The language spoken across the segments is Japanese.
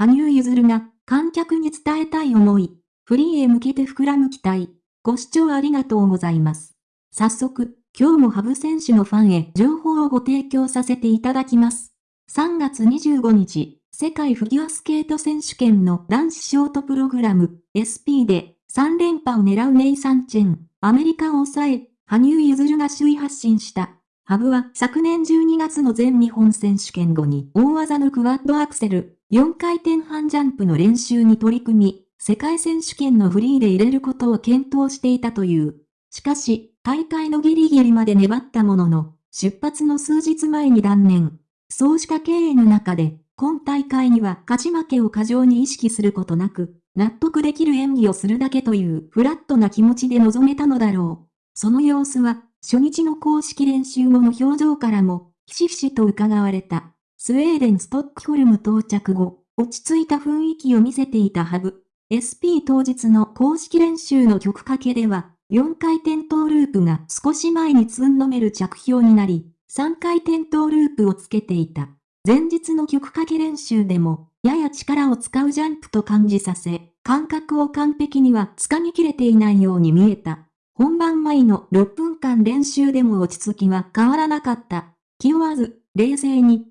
羽生結弦が観客に伝えたい思い、フリーへ向けて膨らむ期待。ご視聴ありがとうございます。早速、今日もハブ選手のファンへ情報をご提供させていただきます。3月25日、世界フィギュアスケート選手権の男子ショートプログラム SP で3連覇を狙うネイサンチェン、アメリカを抑え、羽生結弦が首位発進した。ハブは昨年12月の全日本選手権後に大技のクワッドアクセル、4回転半ジャンプの練習に取り組み、世界選手権のフリーで入れることを検討していたという。しかし、大会のギリギリまで粘ったものの、出発の数日前に断念。そうした経営の中で、今大会には勝ち負けを過剰に意識することなく、納得できる演技をするだけというフラットな気持ちで臨めたのだろう。その様子は、初日の公式練習後の表情からも、ひしひしと伺われた。スウェーデンストックホルム到着後、落ち着いた雰囲気を見せていたハブ。SP 当日の公式練習の曲かけでは、4回転トーループが少し前につんのめる着氷になり、3回転トーループをつけていた。前日の曲かけ練習でも、やや力を使うジャンプと感じさせ、感覚を完璧には掴みきれていないように見えた。本番前の6分間練習でも落ち着きは変わらなかった。気負わず、冷静に、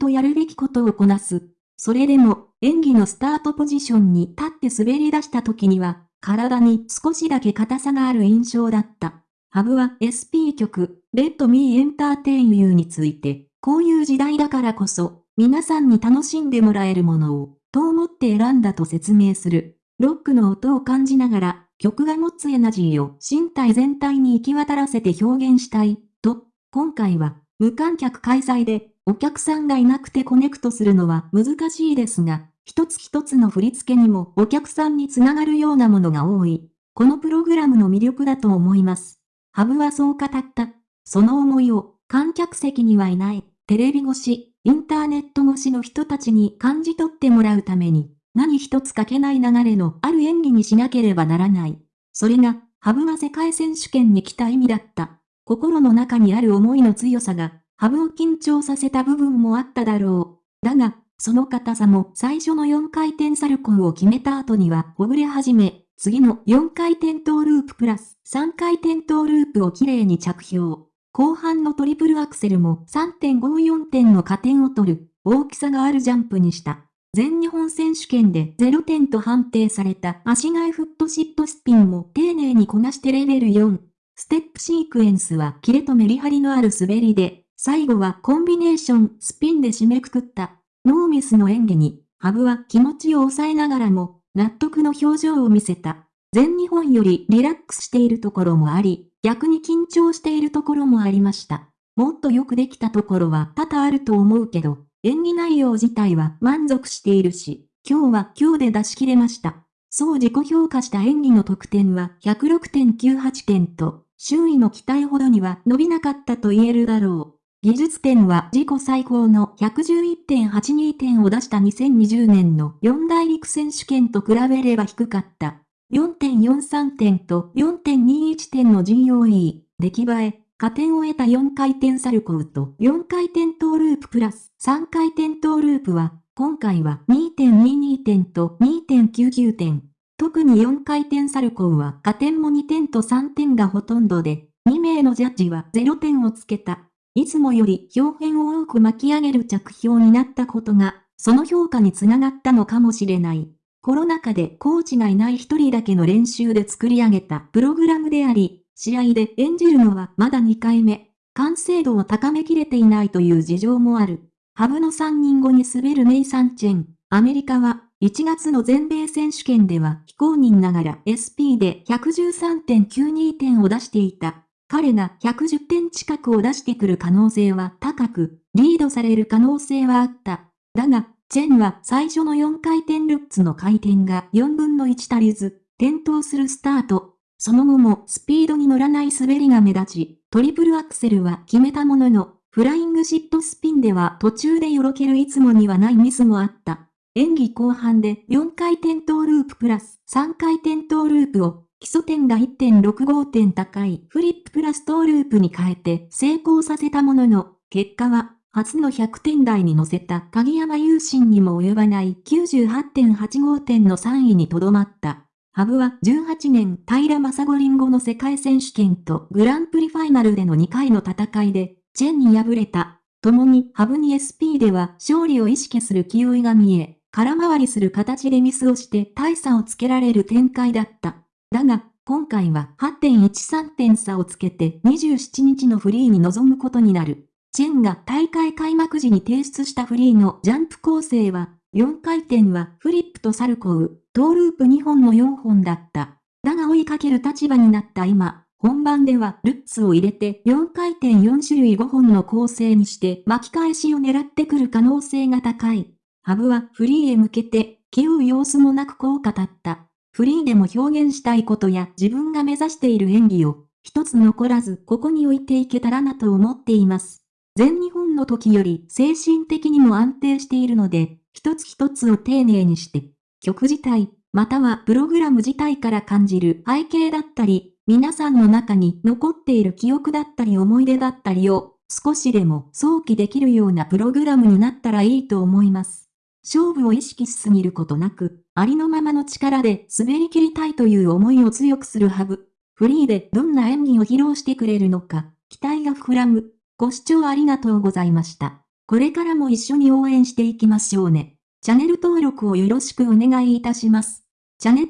とやるべきことをこなす。それでも、演技のスタートポジションに立って滑り出した時には、体に少しだけ硬さがある印象だった。ハブは SP 曲、Let Me Entertain You について、こういう時代だからこそ、皆さんに楽しんでもらえるものを、と思って選んだと説明する。ロックの音を感じながら、曲が持つエナジーを身体全体に行き渡らせて表現したい、と、今回は、無観客開催で、お客さんがいなくてコネクトするのは難しいですが、一つ一つの振り付けにもお客さんにつながるようなものが多い。このプログラムの魅力だと思います。ハブはそう語った。その思いを観客席にはいない、テレビ越し、インターネット越しの人たちに感じ取ってもらうために、何一つ欠けない流れのある演技にしなければならない。それが、ハブが世界選手権に来た意味だった。心の中にある思いの強さが、ハブを緊張させた部分もあっただろう。だが、その硬さも最初の4回転サルコーを決めた後にはほぐれ始め、次の4回転トーループプラス3回転トーループをきれいに着氷。後半のトリプルアクセルも3.54点の加点を取る大きさがあるジャンプにした。全日本選手権で0点と判定された足替えフットシットスピンも丁寧にこなしてレベル4。ステップシークエンスはキレとメリハリのある滑りで、最後はコンビネーションスピンで締めくくった。ノーミスの演技に、ハブは気持ちを抑えながらも、納得の表情を見せた。全日本よりリラックスしているところもあり、逆に緊張しているところもありました。もっとよくできたところは多々あると思うけど、演技内容自体は満足しているし、今日は今日で出し切れました。そう自己評価した演技の得点は106.98点と、周囲の期待ほどには伸びなかったと言えるだろう。技術点は自己最高の111.82点を出した2020年の四大陸選手権と比べれば低かった。4.43点と4.21点の GOE、出来栄え、加点を得た4回転サルコーと4回転トーループプラス3回転トーループは、今回は2.22点と2.99点。特に4回転サルコーは加点も2点と3点がほとんどで、2名のジャッジは0点をつけた。いつもより表現を多く巻き上げる着氷になったことが、その評価につながったのかもしれない。コロナ禍でコーチがいない一人だけの練習で作り上げたプログラムであり、試合で演じるのはまだ2回目。完成度を高めきれていないという事情もある。ハブの3人後に滑るネイサンチェン。アメリカは1月の全米選手権では非公認ながら SP で113.92点を出していた。彼が110点近くを出してくる可能性は高く、リードされる可能性はあった。だが、チェンは最初の4回転ルッツの回転が4分の1足りず、転倒するスタート。その後もスピードに乗らない滑りが目立ち、トリプルアクセルは決めたものの、フライングシットスピンでは途中でよろけるいつもにはないミスもあった。演技後半で4回転トーループプラス3回転トーループを基礎点が1.65点高いフリッププラストーループに変えて成功させたものの、結果は初の100点台に乗せた鍵山優心にも及ばない98.85点の3位にとどまった。ハブは18年平正五輪後の世界選手権とグランプリファイナルでの2回の戦いで、チェンに敗れた。共にハブに SP では勝利を意識する気負いが見え、空回りする形でミスをして大差をつけられる展開だった。だが、今回は8.13点差をつけて27日のフリーに臨むことになる。チェンが大会開幕時に提出したフリーのジャンプ構成は、4回転はフリップとサルコウ、トーループ2本の4本だった。だが追いかける立場になった今、本番ではルッツを入れて4回転4種類5本の構成にして巻き返しを狙ってくる可能性が高い。ハブはフリーへ向けて気負う様子もなくこう語った。フリーでも表現したいことや自分が目指している演技を一つ残らずここに置いていけたらなと思っています。全日本の時より精神的にも安定しているので、一つ一つを丁寧にして、曲自体、またはプログラム自体から感じる背景だったり、皆さんの中に残っている記憶だったり思い出だったりを、少しでも想起できるようなプログラムになったらいいと思います。勝負を意識しすぎることなく、ありのままの力で滑り切りたいという思いを強くするハブ。フリーでどんな演技を披露してくれるのか、期待が膨らむ。ご視聴ありがとうございました。これからも一緒に応援していきましょうね。チャンネル登録をよろしくお願いいたします。チャネッ